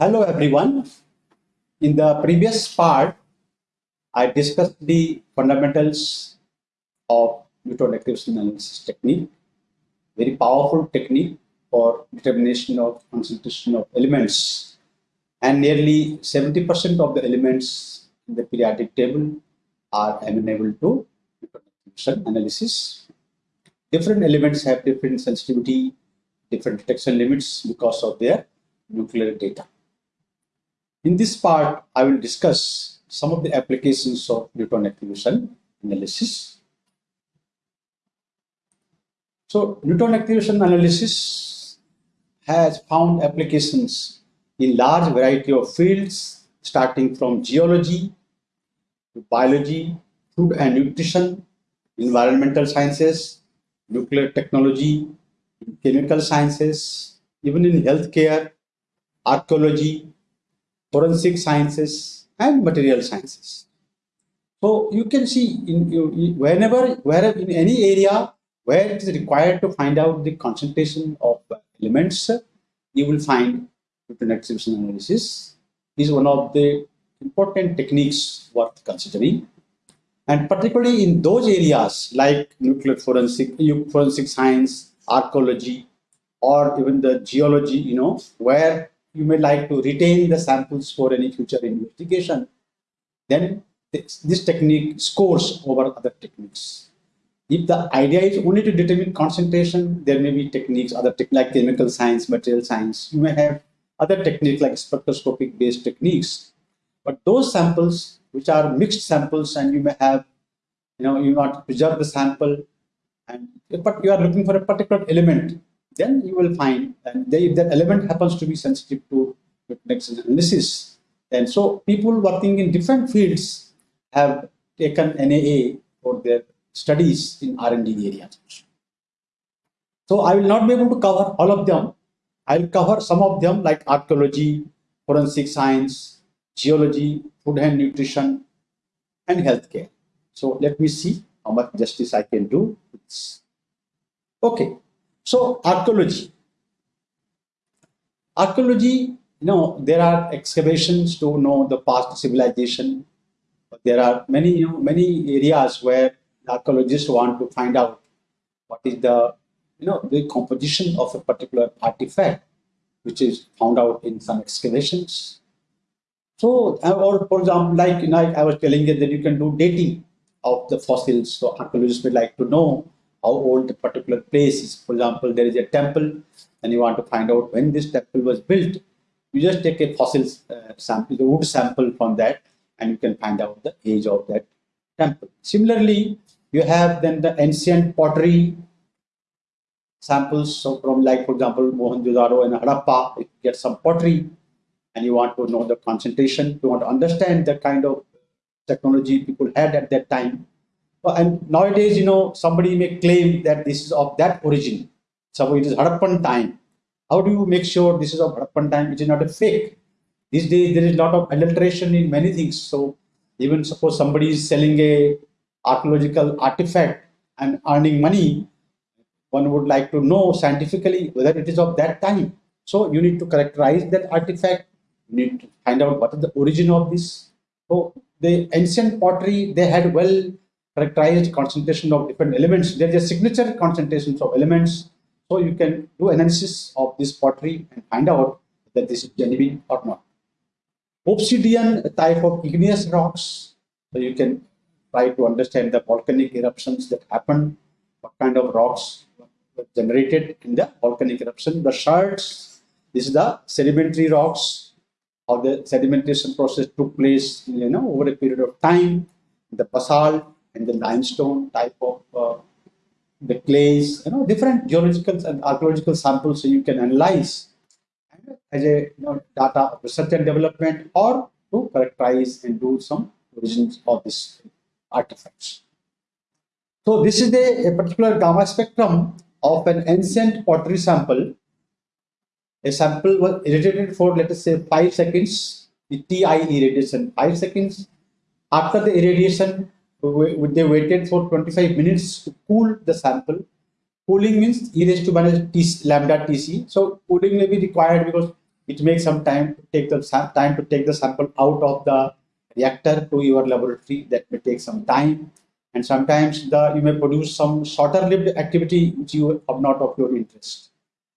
Hello everyone. In the previous part, I discussed the fundamentals of neutron activation analysis technique, very powerful technique for determination of concentration of elements. And nearly 70% of the elements in the periodic table are amenable to neutron activation analysis. Different elements have different sensitivity, different detection limits because of their nuclear data. In this part, I will discuss some of the applications of neutron activation analysis. So, neutron activation analysis has found applications in large variety of fields, starting from geology, to biology, food and nutrition, environmental sciences, nuclear technology, chemical sciences, even in healthcare, archaeology, forensic sciences, and material sciences. So you can see in whenever, wherever in any area where it is required to find out the concentration of elements, you will find neutron activation analysis is one of the important techniques worth considering. And particularly in those areas like nuclear forensic, forensic science, archaeology, or even the geology, you know, where you may like to retain the samples for any future investigation, then this, technique scores over other techniques. If the idea is only to determine concentration, there may be techniques, other te like chemical science, material science. You may have other techniques like spectroscopic based techniques. But those samples, which are mixed samples, and you may have, you know, you want to preserve the sample, and but you are looking for a particular element then you will find and they, if that element happens to be sensitive to next analysis. And so people working in different fields have taken NAA for their studies in R&D areas. So I will not be able to cover all of them. I will cover some of them like archaeology, forensic science, geology, food and nutrition, and healthcare. So let me see how much justice I can do. Okay, so archaeology. Archaeology, you know, there are excavations to know the past civilization. There are many, you know, many areas where archaeologists want to find out what is the, you know, the composition of a particular artifact, which is found out in some excavations. So, uh, or for example, like you know, I was telling you that you can do dating of the fossils. So archaeologists would like to know how old the particular place is. For example, there is a temple and you want to find out when this temple was built. You just take a fossil uh, sample, the wood sample from that, and you can find out the age of that temple. Similarly, you have then the ancient pottery samples. So from like, for example, Mohenjo-daro and Harappa, you get some pottery and you want to know the concentration, you want to understand the kind of technology people had at that time and nowadays, you know, somebody may claim that this is of that origin. So it is Harappan time. How do you make sure this is of Harappan time? It is not a fake. These days, there is a lot of adulteration in many things. So even suppose somebody is selling a archaeological artifact and earning money, one would like to know scientifically whether it is of that time. So you need to characterize that artifact. You need to find out what is the origin of this. So the ancient pottery, they had well characterized concentration of different elements. There is a signature concentrations of elements. So you can do analysis of this pottery and find out that this is genuine or not. Obsidian type of igneous rocks. So you can try to understand the volcanic eruptions that happen, what kind of rocks were generated in the volcanic eruption. The shards, this is the sedimentary rocks, how the sedimentation process took place you know, over a period of time. The basalt, and the limestone type of uh, the clays, you know, different geological and archaeological samples so you can analyze as a you know, data of research and development or to characterize and do some origins of this artifacts. So this is the, a particular gamma spectrum of an ancient pottery sample. A sample was irradiated for let us say 5 seconds, the TI irradiation 5 seconds. After the irradiation, they waited for 25 minutes to cool the sample. Cooling means e raised to minus t, lambda Tc. So cooling may be required because it makes some time to take the time to take the sample out of the reactor to your laboratory. That may take some time. And sometimes the you may produce some shorter lived activity which you are not of your interest.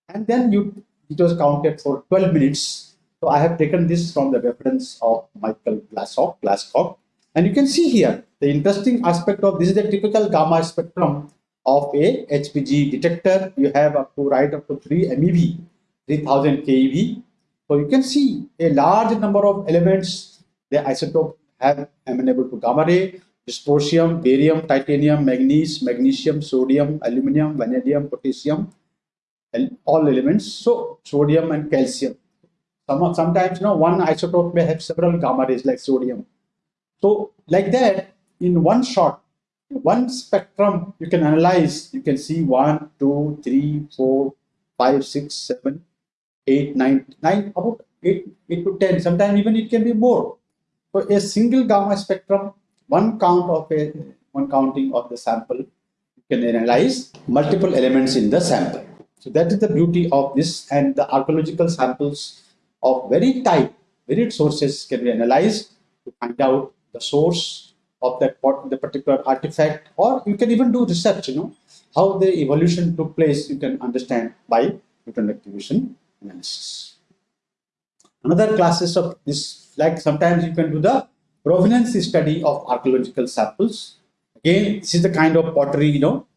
And then you it was counted for 12 minutes. So I have taken this from the reference of Michael Glascock, Glascock. And you can see here the interesting aspect of this is the typical gamma spectrum of a HPG detector. You have up to right up to 3 MeV, 3000 keV. So you can see a large number of elements the isotope have amenable to gamma ray, dysprosium, barium, titanium, manganese, magnesium, sodium, aluminum, vanadium, potassium, and all elements. So sodium and calcium. Some, sometimes you know one isotope may have several gamma rays like sodium. So like that, in one shot, one spectrum you can analyze, you can see one, two, three, four, five, six, seven, eight, nine, nine, about eight, eight to ten. Sometimes even it can be more. So a single gamma spectrum, one count of a one counting of the sample, you can analyze multiple elements in the sample. So that is the beauty of this and the archaeological samples of very tight, varied sources can be analyzed to find out the source of that the particular artifact or you can even do research, you know, how the evolution took place you can understand by neutron activation analysis. Another classes of this, like sometimes you can do the provenance study of archaeological samples. Again, this is the kind of pottery, you know,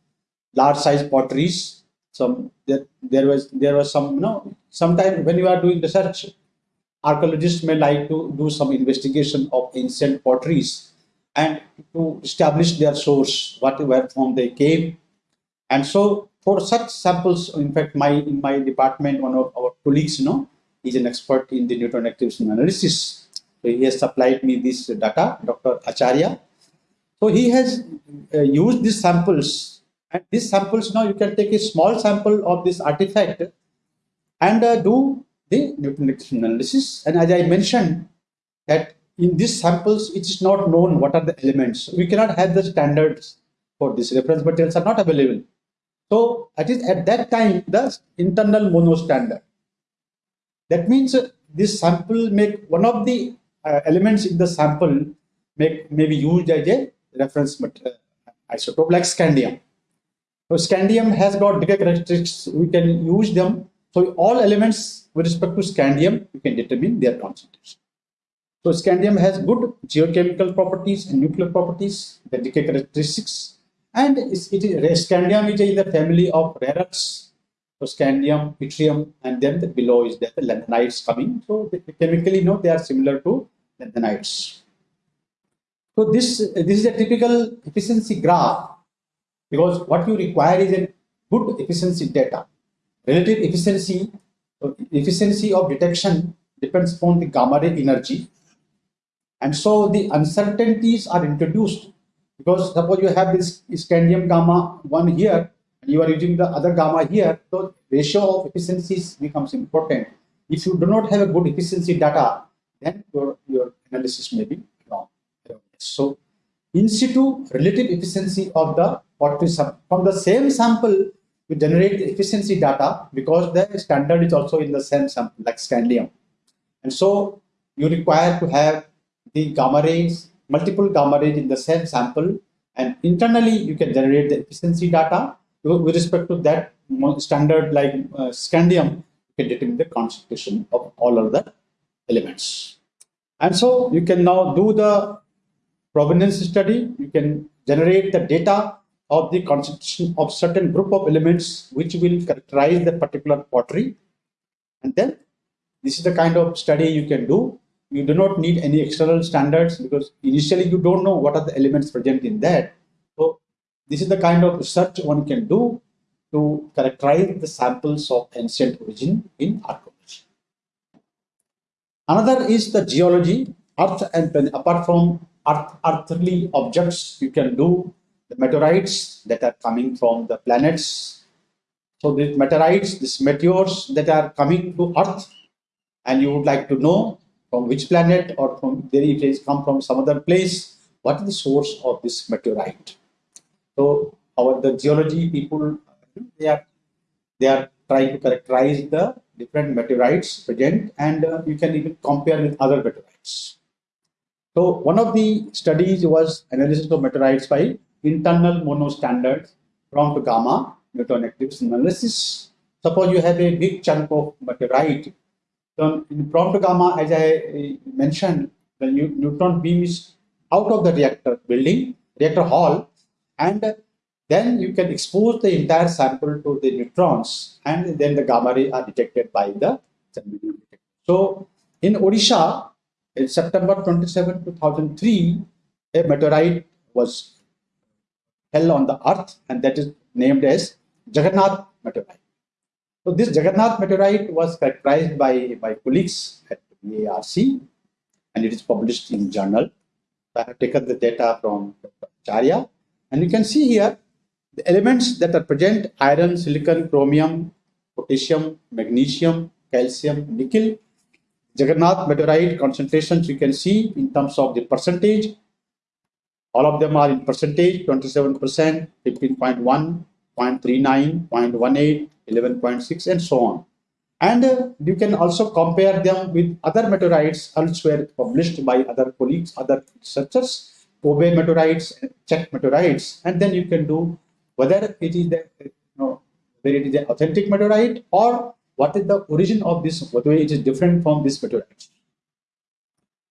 large size potteries. Some there, there was there was some, you know, sometimes when you are doing research, archaeologists may like to do some investigation of ancient potteries and to establish their source, what where from they came. And so for such samples, in fact, my in my department, one of our colleagues, you know, is an expert in the neutron activation analysis. So he has supplied me this data, Dr. Acharya. So he has uh, used these samples, and these samples now you can take a small sample of this artifact and uh, do the activation analysis. And as I mentioned, that in these samples, it is not known what are the elements. We cannot have the standards for this. Reference materials are not available. So at is at that time the internal mono standard. That means uh, this sample make one of the uh, elements in the sample make may be used as a reference material, uh, isotope like scandium. So scandium has got decay characteristics. We can use them. So all elements with respect to scandium, you can determine their concentration. So scandium has good geochemical properties and nuclear properties, the decay characteristics, and it is scandium is in the family of rare earths so scandium, yttrium, and then the below is the lanthanides coming. So chemically, you know, they are similar to lanthanides. So this, this is a typical efficiency graph because what you require is a good efficiency data. Relative efficiency, uh, efficiency of detection depends upon the gamma ray energy. And so the uncertainties are introduced because suppose you have this scandium gamma 1 here and you are using the other gamma here, so ratio of efficiencies becomes important. If you do not have a good efficiency data, then your, your analysis may be wrong. So in situ relative efficiency of the pottery from the same sample we generate the efficiency data because the standard is also in the same sample like scandium. And so you require to have the gamma rays, multiple gamma rays in the same sample and internally you can generate the efficiency data with respect to that standard like uh, scandium, you can determine the concentration of all of the elements. And so you can now do the provenance study. You can generate the data of the constitution of certain group of elements which will characterize the particular pottery. And then this is the kind of study you can do. You do not need any external standards because initially you don't know what are the elements present in that. So this is the kind of research one can do to characterize the samples of ancient origin in archaeology. Another is the geology, earth and apart from earth, earthly objects, you can do the meteorites that are coming from the planets. So the meteorites, these meteors that are coming to earth and you would like to know from which planet or from if it come from some other place, what is the source of this meteorite? So our the geology people they are they are trying to characterize the different meteorites present and uh, you can even compare with other meteorites. So one of the studies was analysis of meteorites by internal monostandard prompt gamma neutron activation analysis. Suppose you have a big chunk of meteorite. So in prompt gamma, as I uh, mentioned, the neutron beam is out of the reactor building, reactor hall, and then you can expose the entire sample to the neutrons, and then the gamma ray are detected by the So in Odisha, in September 27, 2003, a meteorite was held on the earth, and that is named as Jagannath meteorite. So this Jagannath meteorite was characterized by my colleagues at ARC, and it is published in journal. I have taken the data from Acharya, and you can see here the elements that are present iron, silicon, chromium, potassium, magnesium, calcium, nickel. Jagannath meteorite concentrations you can see in terms of the percentage. All of them are in percentage 27%, 15.1, 0.39, 0.18, 11.6, and so on. And uh, you can also compare them with other meteorites elsewhere published by other colleagues, other researchers, Kobe meteorites, Czech meteorites, and then you can do whether it is the you know, whether it is an authentic meteorite or what is the origin of this, whether it is different from this meteorite.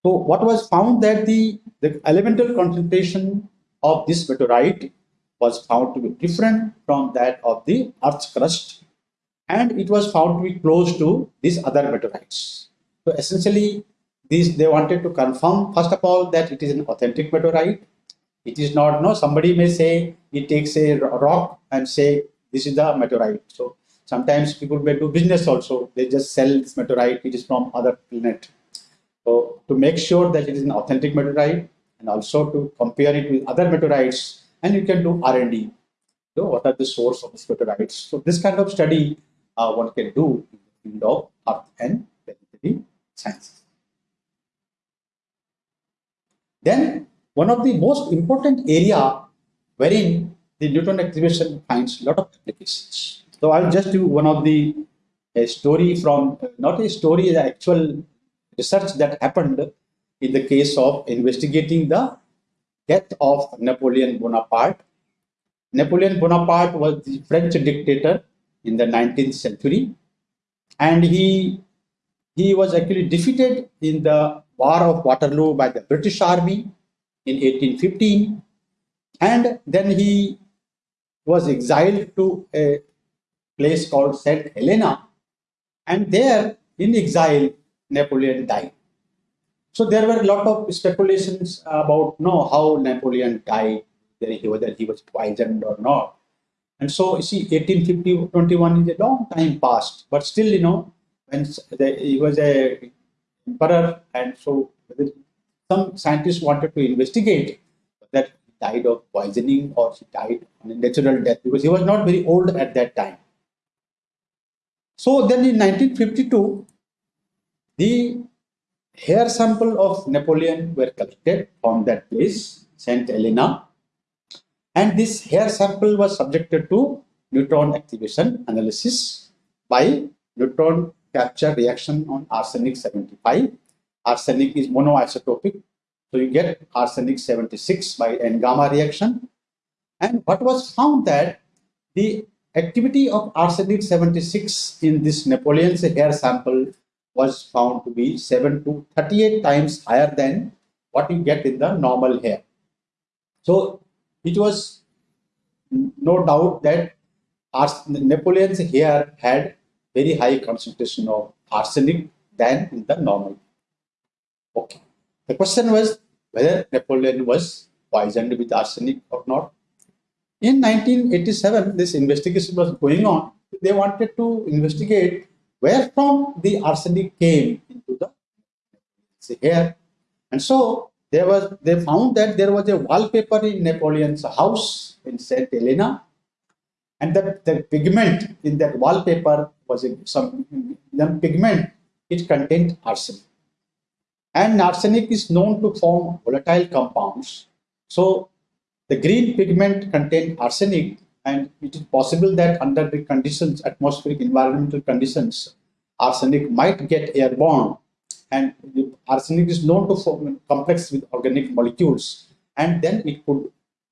So what was found that the, the elemental concentration of this meteorite was found to be different from that of the Earth's crust and it was found to be close to these other meteorites. So essentially, these they wanted to confirm first of all that it is an authentic meteorite it is not, no, somebody may say, it takes a rock and say, this is the meteorite. So sometimes people may do business also. They just sell this meteorite, it is from other planet. So to make sure that it is an authentic meteorite and also to compare it with other meteorites and you can do R&D. So what are the source of these meteorites? So this kind of study uh, one can do in the field of earth and planetary sciences. Then one of the most important area wherein the neutron activation finds a lot of applications. So I'll just do one of the a story from not a story, the actual research that happened in the case of investigating the death of Napoleon Bonaparte. Napoleon Bonaparte was the French dictator in the 19th century, and he he was actually defeated in the War of Waterloo by the British Army in 1815 and then he was exiled to a place called St. Helena and there in exile Napoleon died. So there were a lot of speculations about you know, how Napoleon died, whether he was poisoned or not. And so you see 1850 21 is a long time past, but still you know when the, he was a emperor and so some scientists wanted to investigate that he died of poisoning or he died on a natural death because he was not very old at that time. So then in 1952, the hair sample of Napoleon were collected from that place, St. Helena, and this hair sample was subjected to neutron activation analysis by neutron capture reaction on arsenic 75 arsenic is monoisotopic. So you get arsenic 76 by N-gamma reaction. And what was found that the activity of arsenic 76 in this Napoleon's hair sample was found to be 7 to 38 times higher than what you get in the normal hair. So it was no doubt that Napoleon's hair had very high concentration of arsenic than in the normal Okay. The question was whether Napoleon was poisoned with arsenic or not. In 1987, this investigation was going on. They wanted to investigate where from the arsenic came into the hair. And so there was they found that there was a wallpaper in Napoleon's house in St. Helena. And that the pigment in that wallpaper was some pigment it contained arsenic. And arsenic is known to form volatile compounds. So the green pigment contained arsenic and it is possible that under the conditions, atmospheric environmental conditions, arsenic might get airborne. And arsenic is known to form complex with organic molecules. And then it could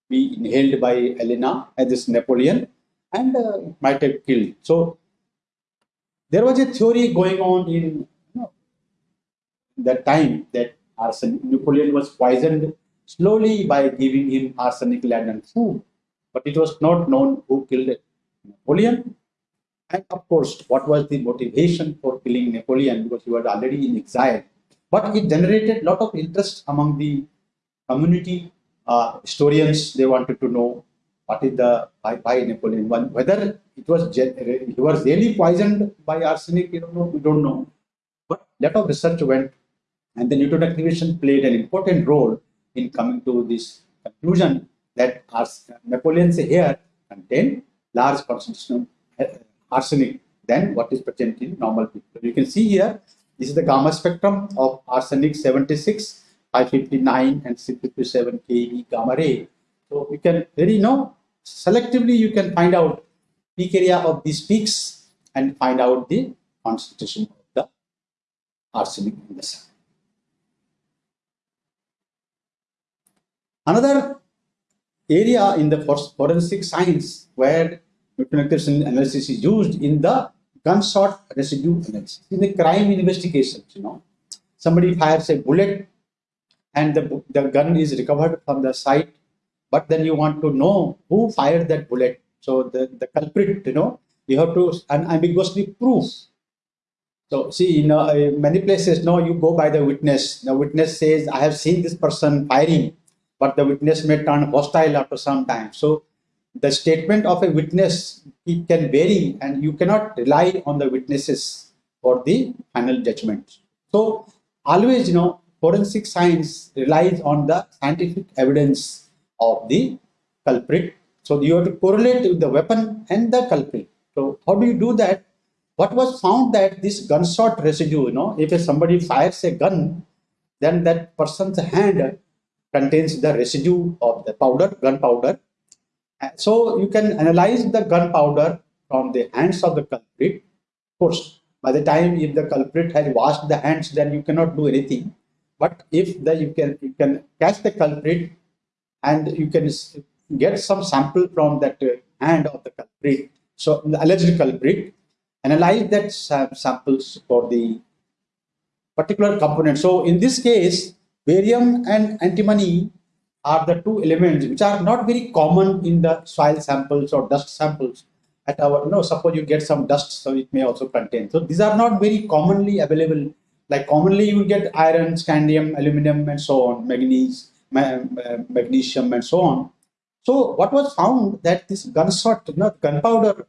be inhaled by Elena and this Napoleon and uh, might have killed. So there was a theory going on in you know, that time that arsenic, Napoleon was poisoned slowly by giving him arsenic laden food. But it was not known who killed Napoleon. And of course, what was the motivation for killing Napoleon because he was already in exile. But it generated a lot of interest among the community uh, historians. They wanted to know what is the by, by Napoleon whether it was he was really poisoned by arsenic. You don't know. We don't know. But a lot of research went, and the neutron activation played an important role in coming to this conclusion that Napoleon's hair contain large concentration of uh, arsenic than what is present in normal people. You can see here, this is the gamma spectrum of arsenic 76, 559 and 657 keV gamma ray. So you can very know selectively you can find out peak area of these peaks and find out the concentration of the arsenic in the sun. Another area in the forensic science where nuclear analysis is used in the gunshot residue analysis. In the crime investigations, you know, somebody fires a bullet and the, the gun is recovered from the site, but then you want to know who fired that bullet. So the, the culprit, you know, you have to unambiguously prove. So see, in uh, many places, no, you go by the witness. The witness says, I have seen this person firing but the witness may turn hostile after some time. So the statement of a witness it can vary and you cannot rely on the witnesses for the final judgment. So always, you know, forensic science relies on the scientific evidence of the culprit. So you have to correlate with the weapon and the culprit. So how do you do that? What was found that this gunshot residue, you know, if somebody fires a gun, then that person's hand contains the residue of the powder, gunpowder. So you can analyze the gunpowder from the hands of the culprit. Of course, by the time if the culprit has washed the hands, then you cannot do anything. But if the, you can you can catch the culprit and you can get some sample from that uh, hand of the culprit, so the alleged culprit, analyze that samples for the particular component. So in this case, Barium and antimony are the two elements which are not very common in the soil samples or dust samples. At our, you know, suppose you get some dust, so it may also contain. So these are not very commonly available. Like commonly you get iron, scandium, aluminum, and so on, manganese, uh, magnesium, and so on. So what was found that this gunshot, you know, gunpowder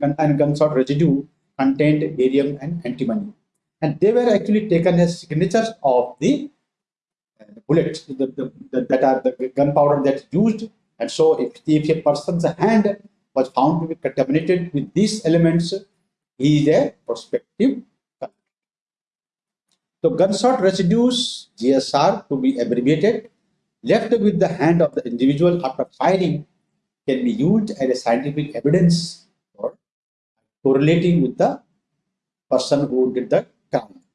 and gunshot residue contained barium and antimony, and they were actually taken as signatures of the bullets the, the, the, that are the gunpowder that's used. And so if, if a person's hand was found to be contaminated with these elements, he is a prospective so gunshot residues, GSR to be abbreviated, left with the hand of the individual after firing can be used as a scientific evidence for correlating with the person who did the crime.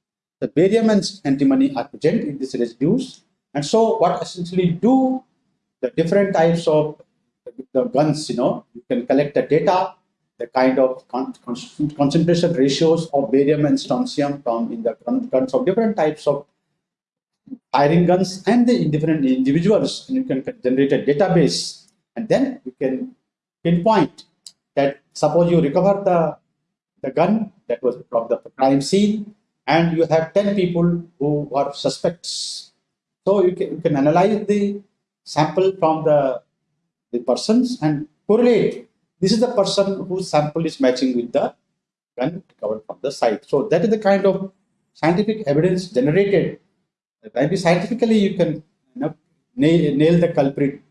The barium and antimony are present in these residues. And so what essentially do the different types of the guns, you know, you can collect the data, the kind of con con concentration ratios of barium and strontium from in the guns of different types of firing guns and the different individuals, and you can generate a database, and then you can pinpoint that suppose you recover the the gun that was from the crime scene, and you have 10 people who are suspects so you can, you can analyze the sample from the, the persons and correlate. This is the person whose sample is matching with the gun recovered from the site. So that is the kind of scientific evidence generated. Maybe scientifically you can you know, nail, nail the culprit.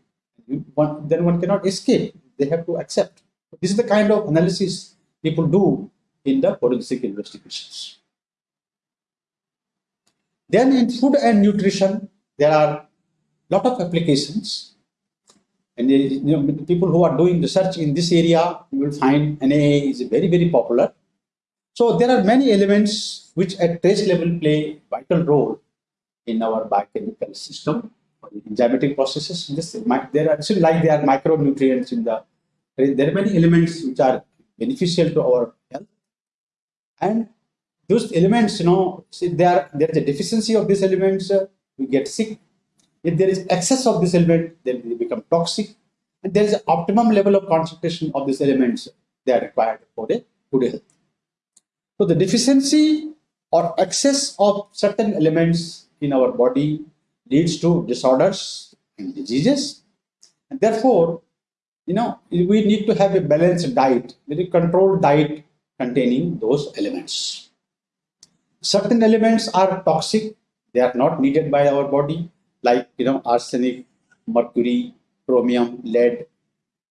One, then one cannot escape. They have to accept. This is the kind of analysis people do in the forensic investigations. Then in food and nutrition, there are lot of applications and you know, people who are doing research in this area, you will find NAA is very, very popular. So there are many elements which at trace level play vital role in our biochemical system, enzymatic processes. This, there are actually like there are micronutrients in the. There are many elements which are beneficial to our health, and those elements, you know, see there there is a deficiency of these elements, uh, we get sick. If there is excess of this element, then they become toxic, and there is an optimum level of concentration of these elements they are required for a good health. So the deficiency or excess of certain elements in our body leads to disorders and diseases. And therefore, you know, we need to have a balanced diet, very controlled diet containing those elements. Certain elements are toxic, they are not needed by our body, like you know, arsenic, mercury, chromium, lead.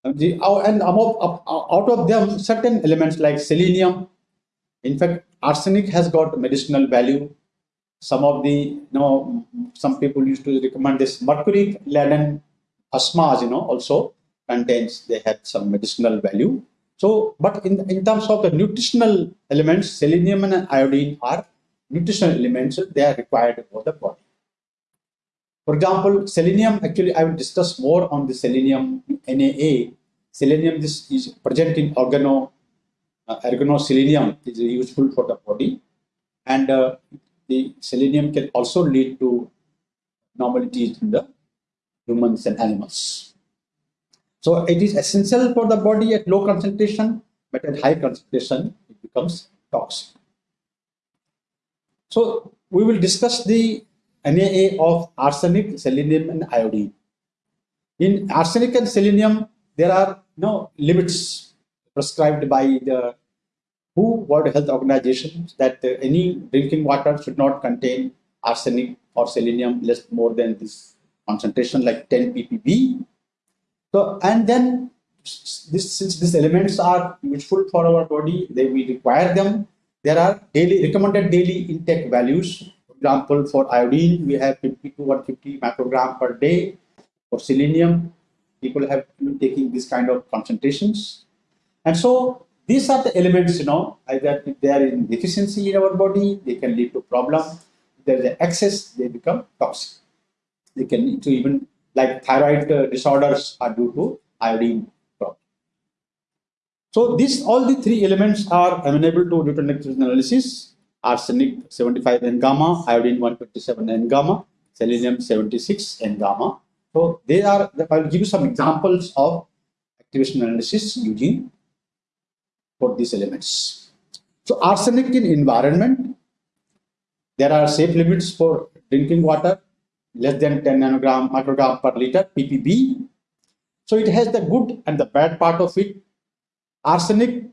Um, uh, and uh, out of them, certain elements like selenium, in fact, arsenic has got medicinal value. Some of the, you know, some people used to recommend this mercury laden phosphas, you know, also contains, they have some medicinal value. So, but in, in terms of the nutritional elements, selenium and iodine are nutritional elements, they are required for the body. For example, selenium, actually, I will discuss more on the selenium NAA. Selenium this is present in organo uh, organoselenium is useful for the body and uh, the selenium can also lead to normalities in the humans and animals. So it is essential for the body at low concentration, but at high concentration, it becomes toxic. So we will discuss the NAA of arsenic, selenium, and iodine. In arsenic and selenium, there are no limits prescribed by the WHO World Health Organization that any drinking water should not contain arsenic or selenium less more than this concentration like 10 ppb. So and then this since these elements are useful for our body, they we require them. There are daily recommended daily intake values. For example, for iodine, we have 50 to 150 microgram per day. For selenium, people have been taking this kind of concentrations. And so these are the elements, you know, either if they are in deficiency in our body, they can lead to problem. If there is an excess, they become toxic. They can lead to even like thyroid disorders are due to iodine. So these all the three elements are amenable to neutral analysis. Arsenic 75 N gamma, iodine 127 N gamma, selenium 76 N gamma. So they are, I'll give you some examples of activation analysis using for these elements. So arsenic in environment, there are safe limits for drinking water, less than 10 nanogram microgram per liter, ppb. So it has the good and the bad part of it. Arsenic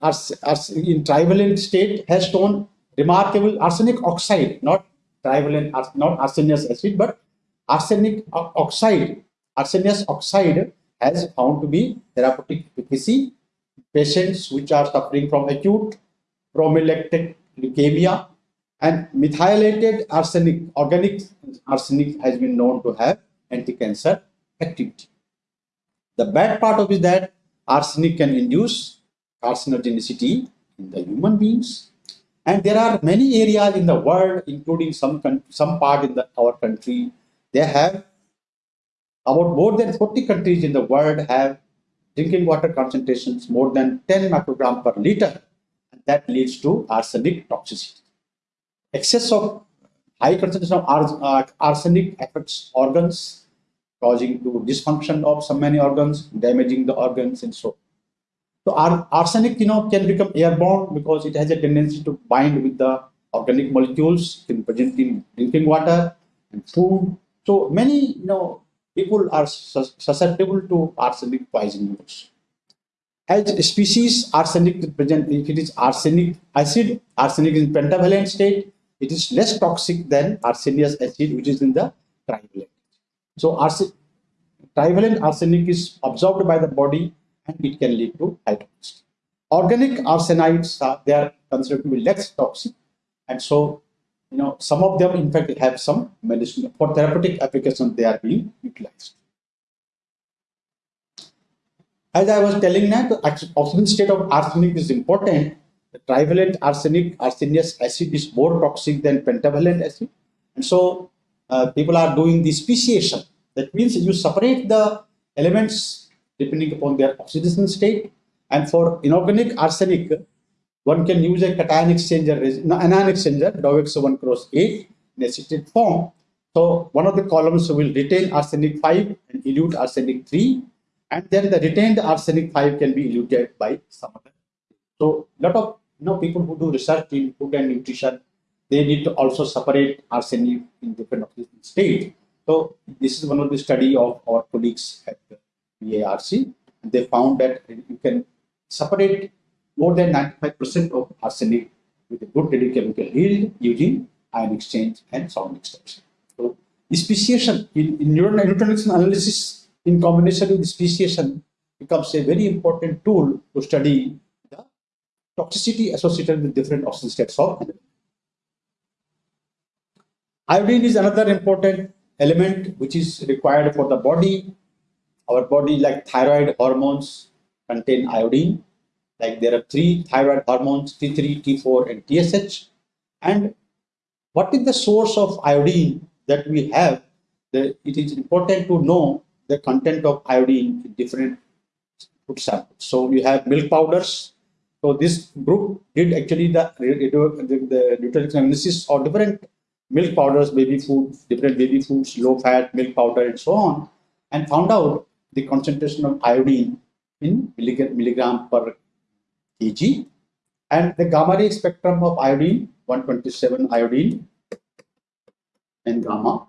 ars, ars, in trivalent state has shown remarkable arsenic oxide, not trivalent, not arsenious acid, but arsenic oxide, arsenious oxide has found to be therapeutic efficacy patients which are suffering from acute promyelocytic leukemia and methylated arsenic, organic arsenic has been known to have anti-cancer activity. The bad part of it is that arsenic can induce carcinogenicity in the human beings. And there are many areas in the world, including some, some part in the, our country, they have about more than 40 countries in the world have drinking water concentrations more than 10 microgram per liter, and that leads to arsenic toxicity. Excess of high concentration of uh, arsenic affects organs, causing to dysfunction of so many organs, damaging the organs and so. So arsenic, you know, can become airborne because it has a tendency to bind with the organic molecules in present in drinking water and food. So many, you know, people are susceptible to arsenic poisoning. As species, arsenic present, if it is arsenic acid, arsenic is in pentavalent state, it is less toxic than arsenious acid, which is in the trivalent. So trivalent arsenic is absorbed by the body and it can lead to toxicity. Organic arsenides, uh, they are considered to be less toxic and so you know, some of them in fact have some medicine for therapeutic application they are being utilized. As I was telling that the oxidation state of arsenic is important. the trivalent arsenic, arsenious acid is more toxic than pentavalent acid. And so uh, people are doing the speciation. That means you separate the elements depending upon their oxidation state. And for inorganic arsenic, one can use a cation exchanger, no, anion exchanger, Dowex 1 cross 8 in acetate form. So one of the columns will retain arsenic 5 and elute arsenic 3. And then the retained arsenic 5 can be eluted by some other. So lot of you know people who do research in food and nutrition, they need to also separate arsenic in different states. So this is one of the study of our colleagues at BARC. They found that you can separate more than 95% of arsenic with a good radiochemical yield using ion exchange and solvent extraction. So speciation in, in analysis in combination with speciation becomes a very important tool to study the toxicity associated with different oxygen states of. Iodine is another important element which is required for the body. Our body, like thyroid hormones, contain iodine. Like there are three thyroid hormones, T3, T4, and TSH. And what is the source of iodine that we have? The, it is important to know the content of iodine in different food samples. So we have milk powders. So this group did actually the, the, the nutrition analysis of different milk powders, baby food, different baby foods, low fat milk powder, and so on, and found out the concentration of iodine in milligram, per kg. And the gamma ray spectrum of iodine, 127 iodine, and gamma,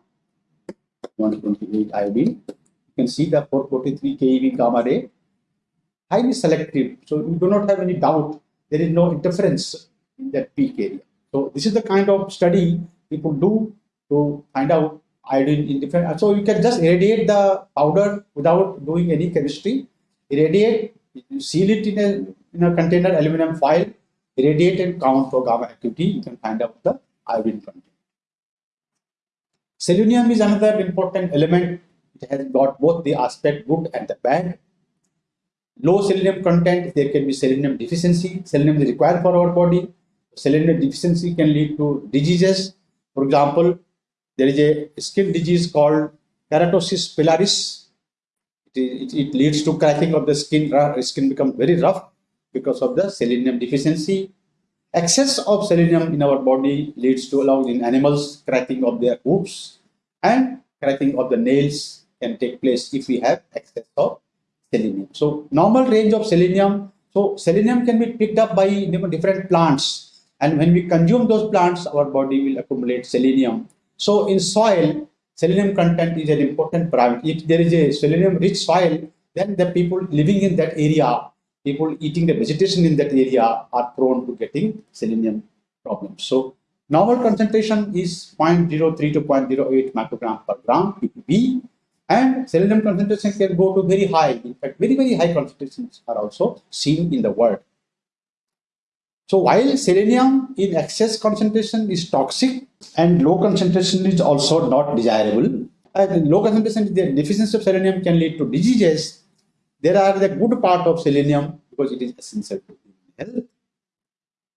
128 iodine. You can see the 443 keV gamma ray, highly selective. So you do not have any doubt there is no interference in that peak area. So this is the kind of study people do to find out iodine in different. So you can just irradiate the powder without doing any chemistry. Irradiate, seal it in a, in a container aluminum foil, irradiate and count for gamma activity. You can find out the iodine content. Selenium is another important element. It has got both the aspect good and the bad. Low selenium content, there can be selenium deficiency. Selenium is required for our body. Selenium deficiency can lead to diseases for example, there is a skin disease called keratosis pilaris. It, it, it leads to cracking of the skin. Skin becomes very rough because of the selenium deficiency. Excess of selenium in our body leads to, along in animals, cracking of their hooves and cracking of the nails can take place if we have excess of selenium. So normal range of selenium. So selenium can be picked up by different plants and when we consume those plants, our body will accumulate selenium. So in soil, selenium content is an important parameter. If there is a selenium rich soil, then the people living in that area, people eating the vegetation in that area are prone to getting selenium problems. So normal concentration is 0.03 to 0.08 microgram per gram ppb and selenium concentration can go to very high. In fact, very, very high concentrations are also seen in the world. So while selenium in excess concentration is toxic and low concentration is also not desirable, and low concentration, the deficiency of selenium can lead to diseases. There are the good part of selenium because it is essential to health.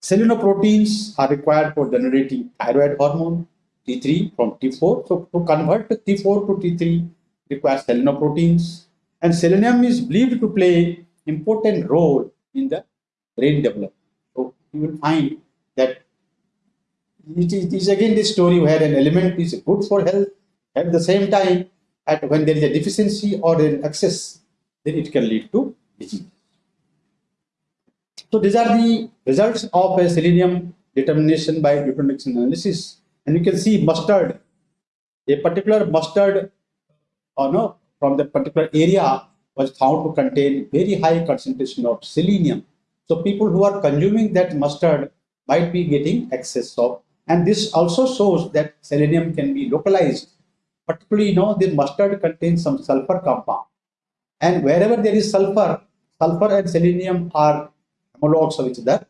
Selenoproteins are required for generating thyroid hormone T3 from T4. So to convert T4 to T3 requires selenoproteins. And selenium is believed to play important role in the brain development you will find that it is, it is again this story where an element is good for health at the same time at when there is a deficiency or an excess then it can lead to disease. So these are the results of a selenium determination by nutrition analysis. And you can see mustard a particular mustard or no from the particular area was found to contain very high concentration of selenium so people who are consuming that mustard might be getting excess of, and this also shows that selenium can be localized. Particularly, you know, the mustard contains some sulfur compound. And wherever there is sulfur, sulfur and selenium are homologs of each other.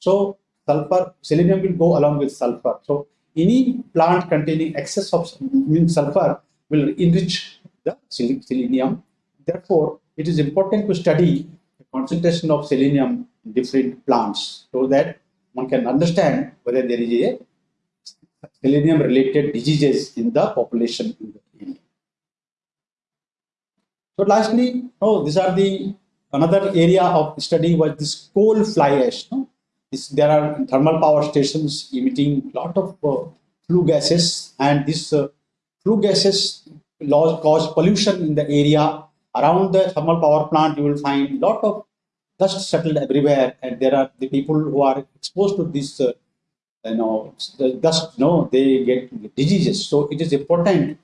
So sulfur, selenium will go along with sulfur. So any plant containing excess of sulfur will enrich the selenium. Therefore, it is important to study the concentration of selenium different plants so that one can understand whether there is a selenium related diseases in the population in the. So lastly, oh, these are the another area of study was this coal fly ash. No? This, there are thermal power stations emitting lot of uh, flue gases and this uh, flue gases cause pollution in the area around the thermal power plant you will find lot of dust settled everywhere and there are the people who are exposed to this uh, you know dust know they get diseases. So it is important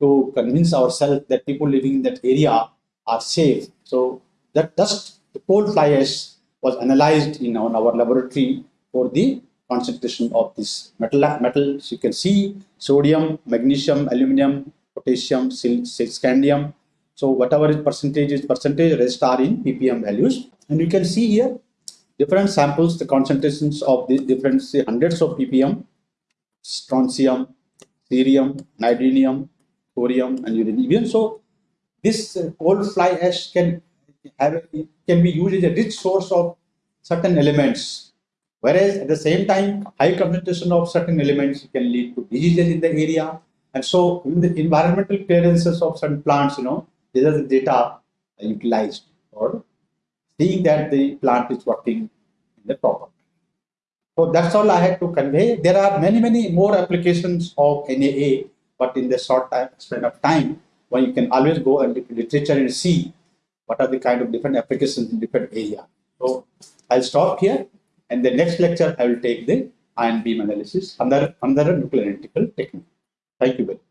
to convince ourselves that people living in that area are safe. So that dust the coal fly ash was analyzed in our, our laboratory for the concentration of this metal metals you can see sodium magnesium aluminum potassium scandium so whatever is percentage is percentage rest are in ppm values and you can see here different samples, the concentrations of the different say, hundreds of ppm, strontium, cerium, niobium, thorium, and uranium. So this uh, coal fly ash can have can be used as a rich source of certain elements. Whereas at the same time, high concentration of certain elements can lead to diseases in the area. And so in the environmental clearances of certain plants, you know, these are the data utilized or seeing that the plant is working in the proper so that's all I had to convey. There are many, many more applications of NAA, but in the short time span of time, one you can always go and look literature and see what are the kind of different applications in different area. So I'll stop here, and the next lecture I will take the ion beam analysis under under nuclear analytical technique. Thank you very much.